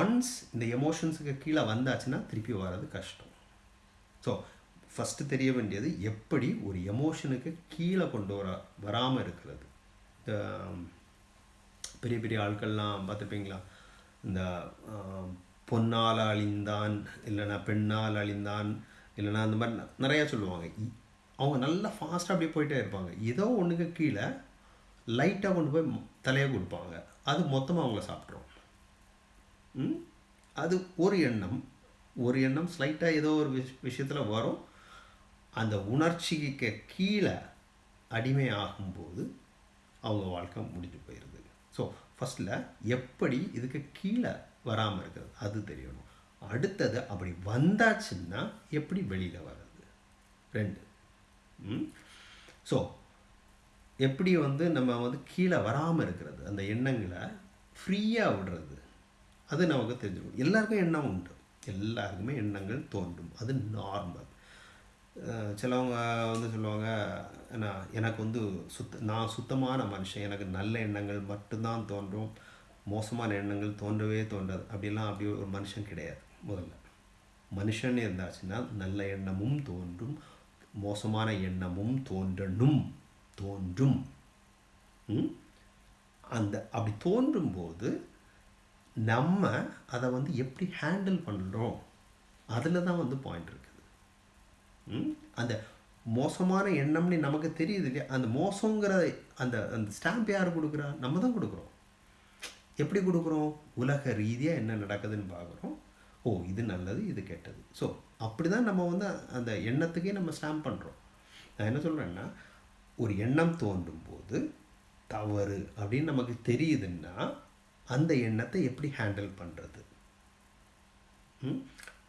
ஒன்ஸ் இந்த எமோஷன்ஸுக்கு கீழே வந்தாச்சுன்னா திருப்பி வர்றது கஷ்டம். ஸோ ஃபஸ்ட்டு தெரிய வேண்டியது எப்படி ஒரு எமோஷனுக்கு கீழே கொண்டு வர வராமல் இருக்கிறது? பெரிய பெரிய ஆட்கள்லாம் பார்த்துருப்பீங்களா? இந்த பொன்னால் அழிந்தான் இல்லைன்னா பெண்ணால் அழிந்தான் இல்லைன்னா அந்த மாதிரி ந- நிறையா சொல்லுவாங்க. இ- அவங்க நல்லா ஃபாஸ்ட்டாக அப்படியே போயிட்டே இருப்பாங்க. ஏதோ ஒன்றுக்கு கீழே லைட்டாக கொண்டு போய் தலையை கொடுப்பாங்க. அது மொத்தமாக அவங்கள சாப்பிட்ரும் ம்? அது ஒரு எண்ணம். ஒரு எண்ணம் ஸ்லைட்டாக ஏதோ ஒரு விஷ் விஷயத்தில் வரும். அந்த உணர்ச்சிக்கு கீழே அடிமை ஆகும்போது அவங்க வாழ்க்கை முடிஞ்சு போயிடுது ஃபஸ்ட்டில் எப்படி இதுக்கு கீழே வராமல் இருக்கிறது? அது தெரியணும். அடுத்தது அப்படி வந்தாச்சுன்னா எப்படி வெளியில் வர்றது? ரெண்டு. ஸோ எப்படி வந்து நம்ம வந்து கீழே வராமல் இருக்கிறது? அந்த எண்ணங்களை ஃப்ரீயாக விடுறது. அது நமக்கு தெரிஞ்சுக்கணும் எல்லாருக்கும் எண்ணம் உண்டு. எல்லாருக்குமே எண்ணங்கள் தோன்றும். அது நார்மல் சிலவங்க வந்து சொல்லுவாங்க என்ன எனக்கு வந்து சுத்த நான் சுத்தமான மனுஷன். எனக்கு நல்ல எண்ணங்கள் மட்டும்தான் தோன்றும். மோசமான எண்ணங்கள் தோன்றவே தோன்றாது. அப்படிலாம் அப்படி ஒரு மனுஷன் கிடையாது முதல்ல. மனுஷன் இருந்தாச்சுன்னா நல்ல எண்ணமும் தோன்றும் மோசமான எண்ணமும் தோன்றணும். தோன்றும். அந்த அப்படி தோன்றும் போது நம்ம அதை வந்து எப்படி ஹேண்டில் பண்ணுறோம் அதில் தான் வந்து பாயிண்ட் இருக்குது அந்த மோசமான எண்ணம்னு நமக்கு தெரியுது இல்லையா? அந்த மோசங்கிற அந்த அந்த ஸ்டாம்ப் யார் கொடுக்குறா? நம்ம தான் கொடுக்குறோம். எப்படி கொடுக்குறோம்? உலக ரீதியாக என்ன நடக்குதுன்னு பார்க்குறோம். ஓ இது நல்லது இது கெட்டது. ஸோ அப்படி தான் நம்ம வந்து அந்த எண்ணத்துக்கே நம்ம ஸ்டாம்ப் பண்ணுறோம் நான் என்ன சொல்கிறேன்னா ஒரு எண்ணம் தோன்றும் போது தவறு அப்படின்னு நமக்கு தெரியுதுன்னா அந்த எண்ணத்தை எப்படி ஹேண்டில் பண்ணுறது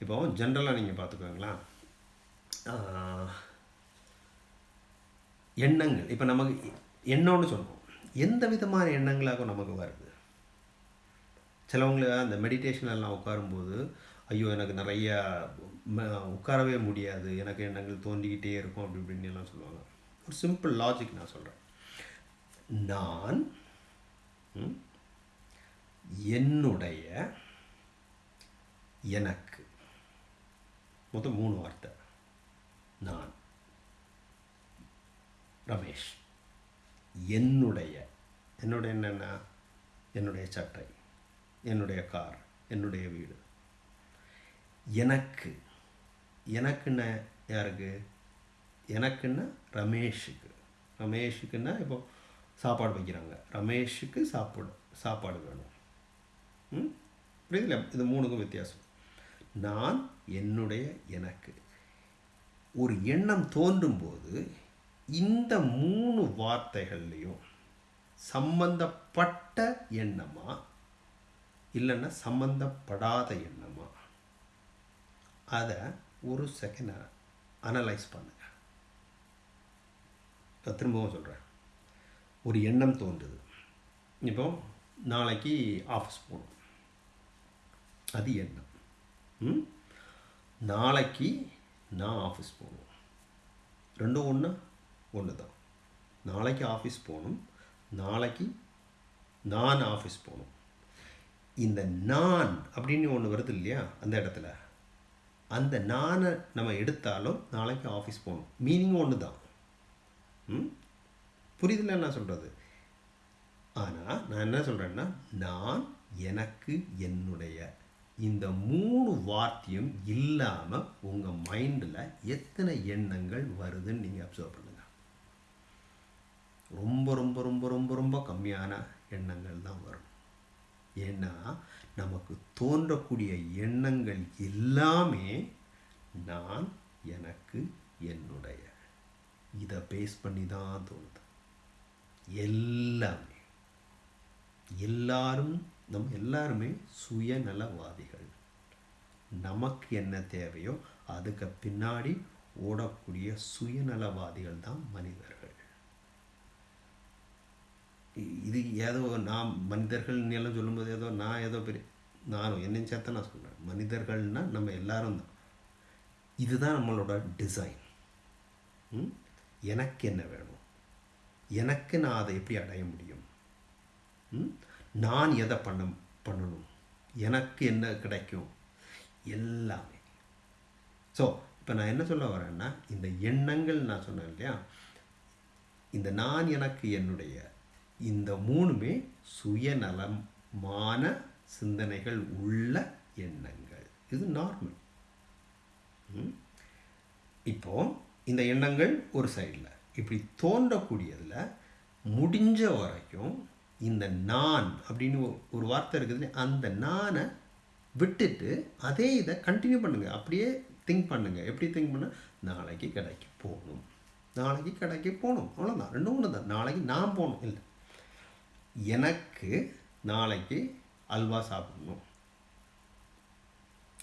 இப்போ ஜென்ரலாக நீங்கள் பார்த்துக்கோங்களேன். எண்ணங்கள். இப்போ நமக்கு எண்ணம்னு சொல்லுவோம் எந்த விதமான எண்ணங்களாக நமக்கு வருது? சிலவங்கள அந்த மெடிடேஷனெல்லாம் உட்காரும்போது ஐயோ எனக்கு நிறையா உட்காரவே முடியாது. எனக்கு எண்ணங்கள் தோண்டிக்கிட்டே இருக்கும் அப்படி இப்படின்னு எல்லாம் சொல்லுவாங்க. ஒரு சிம்பிள் லாஜிக் நான் சொல்கிறேன் நான் என்னுடைய எனக்கு மொத்தம் மூணு வார்த்தை. நான். ரமேஷ் என்னுடைய என்னுடைய என்னென்ன என்னுடைய சட்டை என்னுடைய கார் என்னுடைய வீடு. எனக்கு எனக்குன்னா யாருக்கு? எனக்குன்னா ரமேஷுக்கு. ரமேஷுக்குன்னா இப்போ சாப்பாடு வைக்கிறாங்க. ரமேஷுக்கு சாப்பாடு சாப்பாடு வேணும். புரியுதுல? இது மூணுக்கும் வித்தியாசம். நான் என்னுடைய எனக்கு. ஒரு எண்ணம் தோன்றும்போது இந்த மூணு வார்த்தைகள்லையும் சம்பந்தப்பட்ட எண்ணமா இல்லைன்னா சம்பந்தப்படாத எண்ணமா? அதை ஒரு செகண்ட் அனலைஸ் பண்ணுங்க. நான் திரும்பவும் சொல்கிறேன் ஒரு எண்ணம் தோன்றுது. இப்போ நாளைக்கு ஆஃபீஸ் போகணும். அது எண்ணம். ம்? நாளைக்கு நான் ஆஃபீஸ் போகணும். ரெண்டும் ஒன்று ஒன்று தான் நாளைக்கு ஆஃபீஸ் போகணும். நாளைக்கு நான் ஆஃபீஸ் போகணும். இந்த நான் அப்படின்னு ஒன்று வருது இல்லையா அந்த இடத்துல. அந்த நானை நம்ம எடுத்தாலும் நாளைக்கு ஆஃபீஸ் போகணும். மீனிங் ஒன்று தான் ம்? புரியுதுல நான் சொல்கிறது ஆனால் நான் என்ன சொல்கிறேன்னா நான் எனக்கு என்னுடைய இந்த மூணு வார்த்தையும் இல்லாமல் உங்கள் மைண்டில் எத்தனை எண்ணங்கள் வருதுன்னு நீங்கள் அப்சர்வ் பண்ணுங்கள் ரொம்ப ரொம்ப ரொம்ப ரொம்ப ரொம்ப கம்மியான எண்ணங்கள் தான் வரும். ஏன்னா நமக்கு தோன்றக்கூடிய எண்ணங்கள் எல்லாமே நான் எனக்கு என்னுடைய. இதை பேஸ் பண்ணி தான் தோணுது. எல்லாமே. எல்லாரும் நம்ம எல்லாருமே சுயநலவாதிகள். நமக்கு என்ன தேவையோ அதுக்கு பின்னாடி ஓடக்கூடிய சுயநலவாதிகள் தான் மனிதர்கள். இது ஏதோ நான் மனிதர்கள் எல்லாம் சொல்லும்போது ஏதோ நான் ஏதோ பெரிய நானும் என்னையும் சேர்த்த நான் சொல்கிறேன் மனிதர்கள்னால் நம்ம எல்லாரும் தான். இதுதான் நம்மளோட டிசைன் எனக்கு என்ன வேணும்? எனக்கு நான் அதை எப்படி அடைய முடியும்? நான் எதை பண்ண பண்ணணும்? எனக்கு என்ன கிடைக்கும்? எல்லாமே. ஸோ இப்போ நான் என்ன சொல்ல வரேன்னா இந்த எண்ணங்கள் நான் சொன்னேன் இல்லையா? இந்த நான் எனக்கு என்னுடைய இந்த மூணுமே சுயநலமான சிந்தனைகள் உள்ள எண்ணங்கள். இது நார்மல் இப்போ இந்த எண்ணங்கள் ஒரு சைடில் இப்படி தோன்றக்கூடியதில் முடிஞ்ச வரைக்கும் இந்த நான் அப்படின்னு ஒரு வார்த்தை இருக்குது அந்த நானை விட்டுட்டு அதே இதை கண்டினியூ பண்ணுங்கள் அப்படியே திங்க் பண்ணுங்கள் எப்படி திங்க் பண்ணால் நாளைக்கு கடைக்கு போகணும். நாளைக்கு கடைக்கு போகணும். அவ்வளோதான் ரெண்டும் ஒன்று தான் நாளைக்கு நான் போகணும். இல்லை. எனக்கு நாளைக்கு அல்வா சாப்பிடணும்.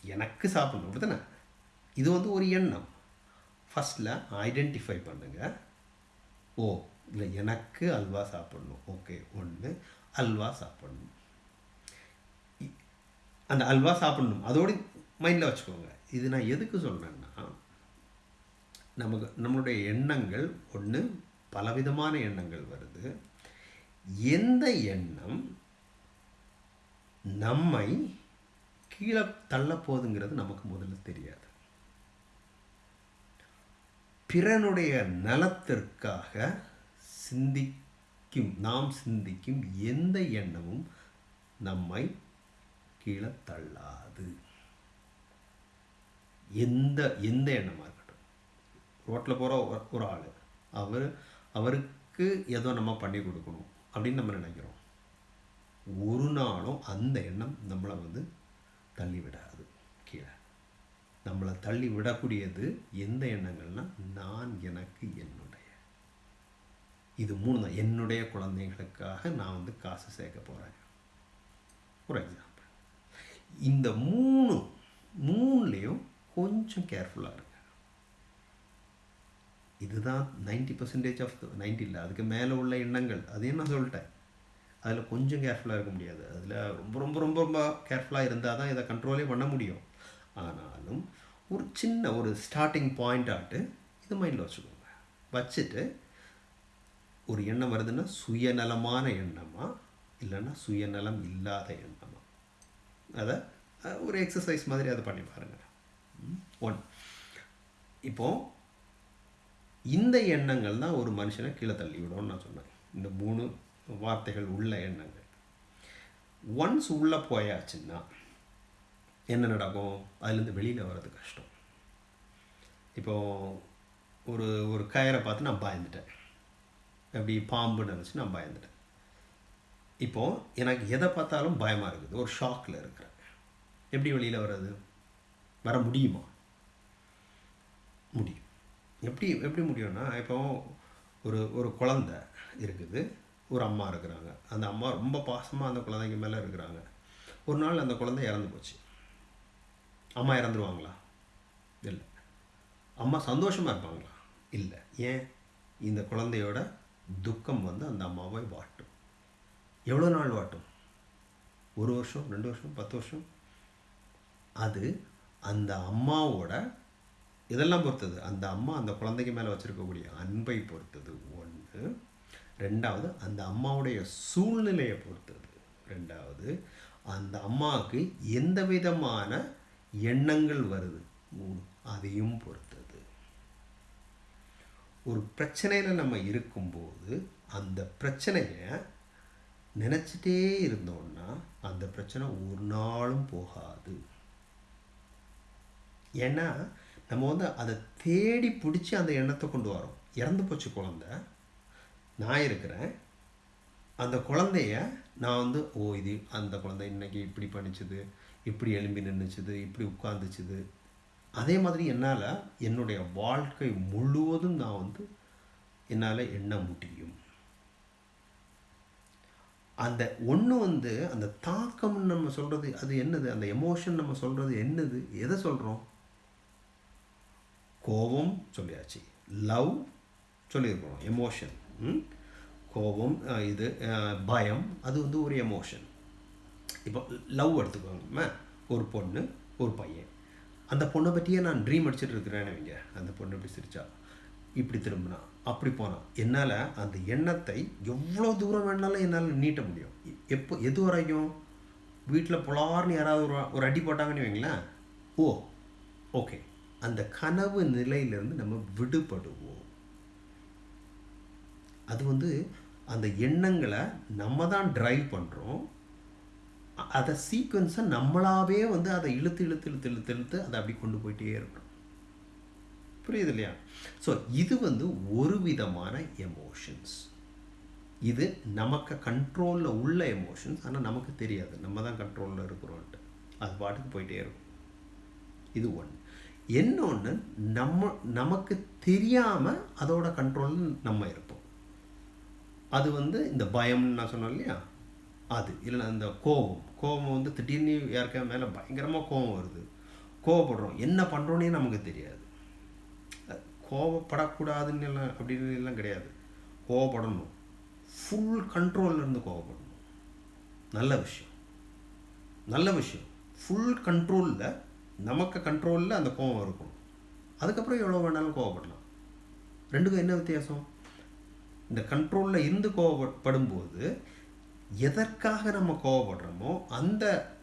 எனக்கு சாப்பிடணும். அப்படிதானே இது வந்து ஒரு எண்ணம். ஃபஸ்ட்டில் ஐடென்டிஃபை பண்ணுங்கள் ஓ இல்லை எனக்கு அல்வா சாப்பிடணும். ஓகே ஒன்று அல்வா சாப்பிடணும். இ- அந்த அல்வா சாப்பிடணும். அதோடு மைண்டில் வச்சுக்கோங்க. இது நான் எதுக்கு சொல்கிறேன்னா நமக்கு நம்மளுடைய எண்ணங்கள் ஒன்று பலவிதமான எண்ணங்கள் வருது. எந்த எண்ணம் நம்மை கீழே தள்ள போகுதுங்கிறது நமக்கு முதல்ல தெரியாது. பிறனுடைய நலத்திற்காக சிந்திக்கும் நாம் சிந்திக்கும் எந்த எண்ணமும் நம்மை கீழே தள்ளாது எந்த எந்த எண்ணமாக இருக்கட்டும். ரோட்டில் போகிற ஒரு ஆள் அவர் அவருக்கு ஏதோ நம்ம பண்ணி கொடுக்கணும் அப்படின்னு நம்ம நினைக்கிறோம். ஒரு நாளும் அந்த எண்ணம் நம்மளை வந்து தள்ளி விடாது கீழே. நம்மளை தள்ளி விடக்கூடியது எந்த எண்ணங்கள்னா நான் எனக்கு என்னுடைய இது மூணு தான். என்னுடைய குழந்தைகளுக்காக நான் வந்து காசு சேர்க்க போகிறேன் ஒரு எக்ஸாம்பிள் இந்த மூணு மூணுலேயும் கொஞ்சம் கேர்ஃபுல்லாக இருங்க. இதுதான் நைன்டி பர்சன்டேஜ் ஆஃப் நைன்டி இல்லை அதுக்கு மேலே உள்ள எண்ணங்கள். அதையும் நான் சொல்லிட்டேன். அதில் கொஞ்சம் கேர்ஃபுல்லாக இருக்க முடியாது. அதில் ரொம்ப ரொம்ப ரொம்ப ரொம்ப கேர்ஃபுல்லாக இருந்தால் தான் இதை கண்ட்ரோலே பண்ண முடியும். ஆனாலும் ஒரு சின்ன ஒரு ஸ்டார்டிங் பாயிண்ட் ஆட்டு இது மைண்டில் வச்சுக்கோங்க. வச்சுட்டு ஒரு எண்ணம் வருதுன்னா சுயநலமான எண்ணமா? இல்லைன்னா சுயநலம் இல்லாத எண்ணமா? அதை ஒரு எக்ஸசைஸ் மாதிரி அதை பண்ணி பாருங்கள் ஒன் இப்போ இந்த எண்ணங்கள் தான் ஒரு மனுஷனை கீழே தள்ளி விடும்னு நான் சொன்னேன். இந்த மூணு வார்த்தைகள் உள்ள எண்ணங்கள். ஒன்ஸ் உள்ளே போயாச்சுன்னா என்ன நடக்கும்? அதுலேருந்து வெளியில் வர்றது கஷ்டம். இப்போ ஒரு ஒரு கயரை பார்த்து நான் பயந்துட்டேன். அப்படி பாம்புன்னு நினச்சி நான் பயந்துட்டேன். இப்போ எனக்கு எதை பார்த்தாலும் பயமாக இருக்குது. ஒரு ஷாக்கில் இருக்கிறேன். எப்படி வெளியில் வர்றது? வர முடியுமா? முடியும். எப்படி எப்படி முடியும்னா இப்போ ஒரு ஒரு குழந்த இருக்குது. ஒரு அம்மா இருக்கிறாங்க. அந்த அம்மா ரொம்ப பாசமாக அந்த குழந்தைங்க மேலே இருக்கிறாங்க. ஒரு நாள் அந்த குழந்தை இறந்து போச்சு. அம்மா இறந்துருவாங்களா? இல்லை. அம்மா சந்தோஷமாக இருப்பாங்களா? இல்லை. ஏன்? இந்த குழந்தையோட துக்கம் வந்து அந்த அம்மாவை வாட்டும். எவ்வளோ நாள் வாட்டும்? ஒரு வருஷம் ரெண்டு வருஷம் பத்து வருஷம்? அது அந்த அம்மாவோட இதெல்லாம் பொறுத்தது. அந்த அம்மா அந்த குழந்தைக்கு மேலே வச்சுருக்கக்கூடிய அன்பை பொறுத்தது ஒன்று ரெண்டாவது அந்த அம்மாவுடைய சூழ்நிலையை பொறுத்தது. ரெண்டாவது அந்த அம்மாவுக்கு எந்த விதமான எண்ணங்கள் வருது? மூணு. அதையும் பொறுத்து. ஒரு பிரச்சனையில் நம்ம இருக்கும்போது அந்த பிரச்சனையை நினச்சிட்டே இருந்தோம்னா அந்த பிரச்சனை ஒரு நாளும் போகாது. ஏன்னா நம்ம வந்து அதை தேடி பிடிச்சி அந்த எண்ணத்தை கொண்டு வரோம். இறந்து போச்சு குழந்த. நான் இருக்கிறேன். அந்த குழந்தைய நான் வந்து ஓ இது அந்த குழந்தை இன்றைக்கி இப்படி பண்ணிச்சுது இப்படி எலும்பி நின்றுச்சுது இப்படி உட்காந்துச்சுது அதே மாதிரி என்னால் என்னுடைய வாழ்க்கை முழுவதும் நான் வந்து என்னால் எண்ண முடியும். அந்த ஒன்று வந்து அந்த தாக்கம்னு நம்ம சொல்கிறது அது என்னது? அந்த எமோஷன் நம்ம சொல்கிறது என்னது? எதை சொல்கிறோம் கோபம் சொல்லியாச்சு. லவ் சொல்லியிருக்கிறோம் எமோஷன் கோபம் இது பயம் அது வந்து ஒரு எமோஷன் இப்போ லவ் எடுத்துக்கோங்க. ஒரு பொண்ணு ஒரு பையன். அந்த பொண்ணை பற்றியே நான் ட்ரீம் அடிச்சுட்டு இருக்கிறேன்னு வைங்க. அந்த பொண்ணு இப்படி சிரிச்சா. இப்படி திரும்பினா அப்படி போனான் என்னால் அந்த எண்ணத்தை எவ்வளோ தூரம் வேணாலும் என்னால் நீட்ட முடியும். எப்போ எது வரைக்கும்? வீட்டில் புலார்னு யாராவது ஒரு ஒரு அடி போட்டாங்கன்னு வைங்களேன். Oh okay. அந்த கனவு நிலையிலேருந்து நம்ம விடுபடுவோம். அது வந்து அந்த எண்ணங்களை நம்ம தான் ட்ரைவ் பண்ணுறோம் அதை சீக்வன்ஸை நம்மளாவே வந்து அதை இழுத்து இழுத்து இழுத்து இழுத்து இழுத்து அதை அப்படி கொண்டு போயிட்டே இருக்கணும். புரியுது இல்லையா? ஸோ இது வந்து ஒரு விதமான எமோஷன்ஸ் இது நமக்கு கண்ட்ரோலில் உள்ள எமோஷன்ஸ் ஆனால் நமக்கு தெரியாது. நம்ம தான் கண்ட்ரோலில் இருக்கிறோன்ட்டு. அது பாட்டுக்கு போயிட்டே இருக்கும். இது ஒன்று என்னொன்று நம்ம நமக்கு தெரியாமல் அதோட கண்ட்ரோலில் நம்ம இருப்போம். அது வந்து இந்த பயம்னு நான் சொன்னேன் இல்லையா? அது. இல்லைன்னா இந்த கோபம். கோபம் வந்து திடீர்னு யாருக்கா மேலே பயங்கரமாக கோபம் வருது. கோவப்படுறோம். என்ன பண்ணுறோன்னே நமக்கு தெரியாது. கோவப்படக்கூடாதுன்னு எல்லாம் அப்படின்னு எல்லாம் கிடையாது. கோவப்படணும். ஃபுல் கண்ட்ரோல்ல இருந்து கோவப்படணும். நல்ல விஷயம். நல்ல விஷயம். ஃபுல் கண்ட்ரோலில் நமக்கு கண்ட்ரோலில் அந்த கோவம் இருக்கணும். அதுக்கப்புறம் எவ்வளோ வேணாலும் கோவப்படலாம். ரெண்டுக்கும் என்ன வித்தியாசம்? இந்த கண்ட்ரோலில் இருந்து கோவப்படும்போது எதற்காக நம்ம கோவப்படுறோமோ அந்த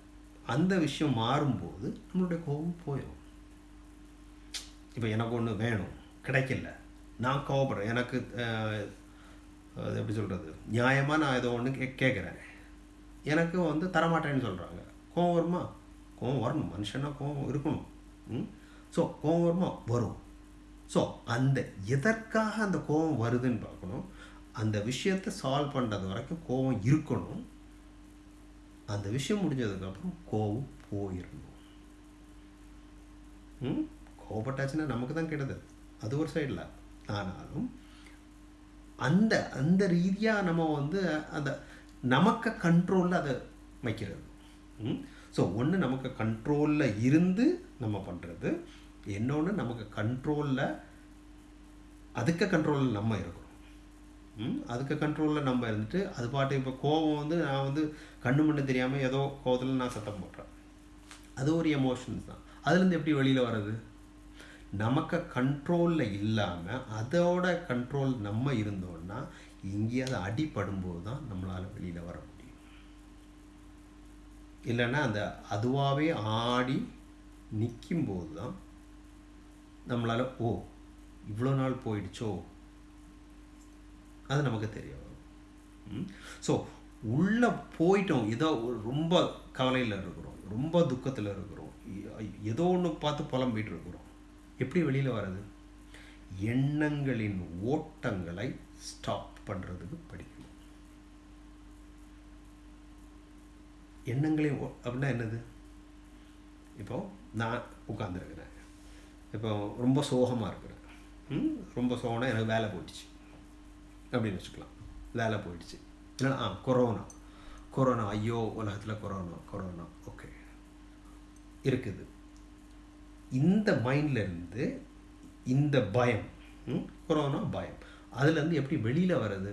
அந்த விஷயம் மாறும்போது நம்மளுடைய கோபம் போயிடும். இப்போ எனக்கு ஒன்று வேணும் கிடைக்கல நான் கோவப்படுறேன் எனக்கு அது எப்படி சொல்கிறது நியாயமாக நான் ஏதோ ஒன்று கே கேட்குறேன் எனக்கு வந்து தரமாட்டேன்னு சொல்கிறாங்க கோவம் வருமா? கோவம் வரணும் மனுஷனா கோவம் இருக்கணும். ம்? ஸோ கோவம் வருமா? வரும். ஸோ அந்த எதற்காக அந்த கோவம் வருதுன்னு பார்க்கணும். அந்த விஷயத்தை சால்வ் பண்ணுறது வரைக்கும் கோவம் இருக்கணும். அந்த விஷயம் முடிஞ்சதுக்கப்புறம் கோவம் போயிடணும் ம்? நமக்கு தான் கெடுதல். அது ஒரு சைடில் ஆனாலும் அந்த அந்த ரீதியாக நம்ம வந்து அந்த நமக்கு கண்ட்ரோலில் அதை வைக்கிறது. ம்? ஸோ ஒன்று நமக்கு கண்ட்ரோலில் இருந்து நம்ம பண்ணுறது இன்னொன்று நமக்கு கண்ட்ரோலில் அதுக்கு கண்ட்ரோலில் நம்ம இருக்கணும். அதுக்கு கண்ட்ரோலில் நம்ம இருந்துட்டு அது பாட்டு இப்போ கோபம் வந்து நான் வந்து கண்ணு மண்ணு தெரியாமல் ஏதோ கோவத்தில் நான் சத்தம் போடுறேன். அது ஒரு எமோஷன்ஸ் தான். அதுலேருந்து எப்படி வெளியில் வர்றது? நமக்கு கண்ட்ரோலில் இல்லாமல் அதோட கண்ட்ரோல் நம்ம இருந்தோம்னா எங்கேயாவது அடிபடும்போது தான் நம்மளால் வெளியில் வர முடியும். இல்லைன்னா அந்த அதுவாகவே ஆடி நிற்கும்போது தான் நம்மளால் ஓ இவ்வளோ நாள் போயிடுச்சோ அது நமக்கு தெரிய வரும் ஸோ உள்ளே போயிட்டோம். ஏதோ ஒரு ரொம்ப கவலையில் இருக்கிறோம். ரொம்ப துக்கத்தில் இருக்கிறோம். ஏதோ ஒன்று பார்த்து புலம்பிகிட்டு இருக்கிறோம். எப்படி வெளியில் வர்றது? எண்ணங்களின் ஓட்டங்களை ஸ்டாப் பண்ணுறதுக்கு படிக்கணும். எண்ணங்களின் ஓ அப்படின்னா என்னது? இப்போ நான் உட்காந்துருக்கிறேன் இப்போ ரொம்ப சோகமாக இருக்கிறேன். ம்? ரொம்ப சோகம்னா எனக்கு வேலை போட்டுச்சு அப்படின்னு வச்சுக்கலாம். வேலை போயிடுச்சு. இல்லைன்னா ஆ கொரோனா கொரோனா ஐயோ உலகத்தில் கொரோனா கொரோனா ஓகே இருக்குது. இந்த மைண்ட்லேருந்து இந்த பயம் கொரோனா பயம் அதுலேருந்து எப்படி வெளியில் வர்றது?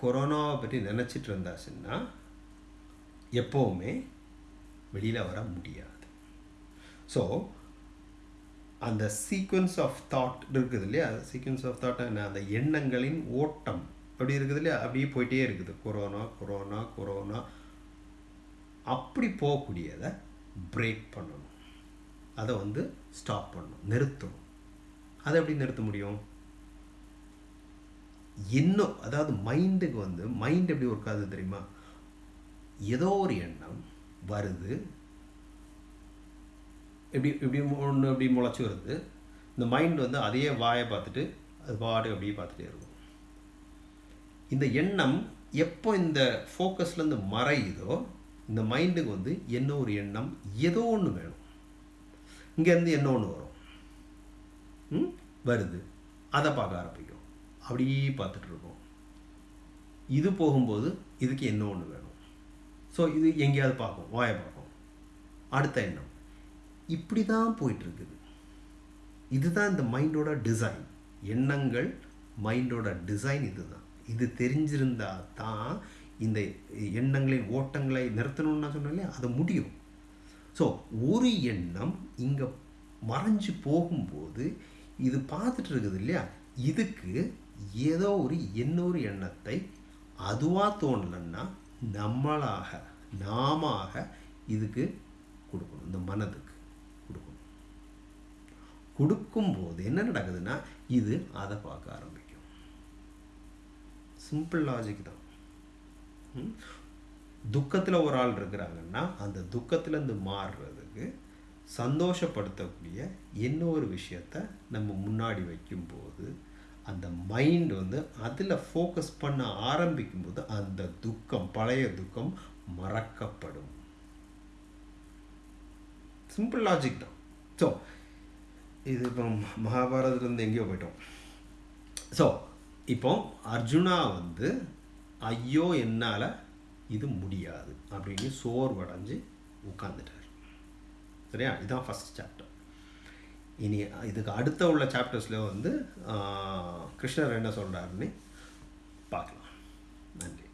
கொரோனாவை பற்றி நினச்சிட்டு இருந்தாச்சுன்னா எப்போவுமே வெளியில் வர முடியாது. ஸோ அந்த சீக்வன்ஸ் ஆஃப் தாட் இருக்குது இல்லையா? சீக்வன்ஸ் ஆஃப் தாட் என்ன? அந்த எண்ணங்களின் ஓட்டம். அப்படி இருக்குது இல்லையா? அப்படியே போயிட்டே இருக்குது. Corona corona corona. அப்படி போகக்கூடியதை பிரேக் பண்ணணும். அதை வந்து ஸ்டாப் பண்ணணும். நிறுத்தணும். அதை எப்படி நிறுத்த முடியும்? இன்னும் அதாவது மைண்டுக்கு வந்து மைண்ட் எப்படி ஒர்க் ஆகுது தெரியுமா? ஏதோ ஒரு எண்ணம் வருது. இப்படி இப்படி ஒன்று இப்படி முளைச்சி வருது. இந்த மைண்ட் வந்து அதையே வாயை பார்த்துட்டு அது பாட்டு அப்படியே பார்த்துட்டே இருக்கும். இந்த எண்ணம் எப்போ இந்த ஃபோக்கஸ்லேருந்து மறையுதோ இந்த மைண்டுக்கு வந்து என்ன ஒரு எண்ணம்? ஏதோ ஒன்று வேணும். இங்கேருந்து என்ன ஒன்று வரும்? ம்? வருது. அதை பார்க்க ஆரம்பிக்கும் அப்படியே பார்த்துட்டு இருக்கோம். இது போகும்போது இதுக்கு என்ன ஒன்று வேணும்? ஸோ இது எங்கேயாவது பார்க்கும். வாயை பார்க்கும். அடுத்த எண்ணம். இப்படி தான் போயிட்டுருக்குது. இதுதான் இந்த மைண்டோட டிசைன் எண்ணங்கள் மைண்டோட டிசைன் இதுதான். இது தெரிஞ்சிருந்தா தான் இந்த எண்ணங்களின் ஓட்டங்களை நிறுத்தணும்னு சொன்னாலே இல்லையா? அது முடியும். ஸோ ஒரு எண்ணம் இங்கே மறைஞ்சு போகும்போது இது பார்த்துட்டு இருக்குது இல்லையா? இதுக்கு ஏதோ ஒரு இன்னொரு எண்ணத்தை அதுவாக தோணலைன்னா நம்மளாக நாமாக இதுக்கு கொடுக்கணும். இந்த மனதுக்கு. கொடுக்கும்போது என்ன நடக்குதுன்னா இது அதை பார்க்க ஆரம்பிக்கும். சிம்பிள் லாஜிக் தான். துக்கத்தில் ஒரு ஆள் இருக்கிறாங்கன்னா அந்த துக்கத்துலேருந்து மாறுறதுக்கு சந்தோஷப்படுத்தக்கூடிய இன்னொரு விஷயத்த நம்ம முன்னாடி வைக்கும்போது அந்த மைண்ட் வந்து அதில் ஃபோக்கஸ் பண்ண ஆரம்பிக்கும்போது அந்த துக்கம் பழைய துக்கம் மறக்கப்படும். சிம்பிள் லாஜிக் தான். ஸோ இது இப்போ மகாபாரதத்துலேருந்து எங்கேயோ போயிட்டோம். ஸோ இப்போ அர்ஜுனா வந்து ஐயோ என்னால் இது முடியாது அப்படின்னு சோர்வடைஞ்சு உட்காந்துட்டார் சரியா? இதுதான் ஃபஸ்ட் சாப்டர் இனி இதுக்கு அடுத்த உள்ள சாப்டர்ஸில் வந்து கிருஷ்ணர் என்ன சொல்கிறாருன்னு பார்க்கலாம். நன்றி.